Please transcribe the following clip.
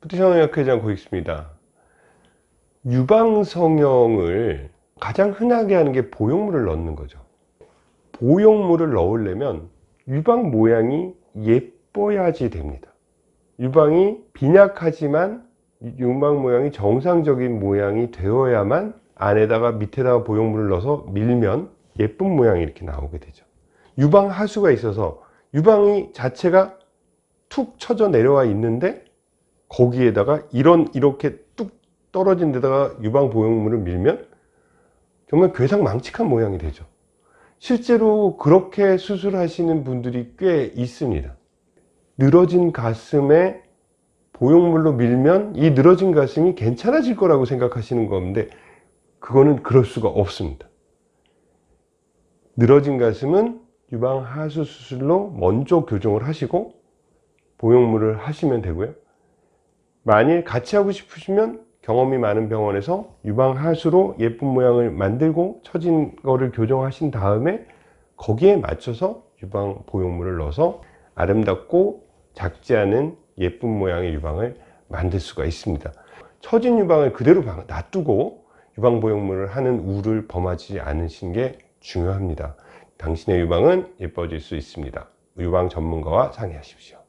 부티상의학회장 고익수입니다. 유방성형을 가장 흔하게 하는 게 보형물을 넣는 거죠. 보형물을 넣으려면 유방 모양이 예뻐야지 됩니다. 유방이 빈약하지만 유방 모양이 정상적인 모양이 되어야만 안에다가 밑에다가 보형물을 넣어서 밀면 예쁜 모양이 이렇게 나오게 되죠. 유방 하수가 있어서 유방이 자체가 툭 쳐져 내려와 있는데 거기에다가 이런 이렇게 뚝 떨어진 데다가 유방 보형물을 밀면 정말 괴상망측한 모양이 되죠. 실제로 그렇게 수술하시는 분들이 꽤 있습니다. 늘어진 가슴에 보형물로 밀면 이 늘어진 가슴이 괜찮아질 거라고 생각하시는 건데 그거는 그럴 수가 없습니다. 늘어진 가슴은 유방 하수 수술로 먼저 교정을 하시고 보형물을 하시면 되고요. 만일 같이 하고 싶으시면 경험이 많은 병원에서 유방 하수로 예쁜 모양을 만들고 처진 거를 교정하신 다음에 거기에 맞춰서 유방 보형물을 넣어서 아름답고 작지 않은 예쁜 모양의 유방을 만들 수가 있습니다. 처진 유방을 그대로 놔두고 유방 보형물을 하는 우를 범하지 않으신 게 중요합니다. 당신의 유방은 예뻐질 수 있습니다. 유방 전문가와 상의하십시오.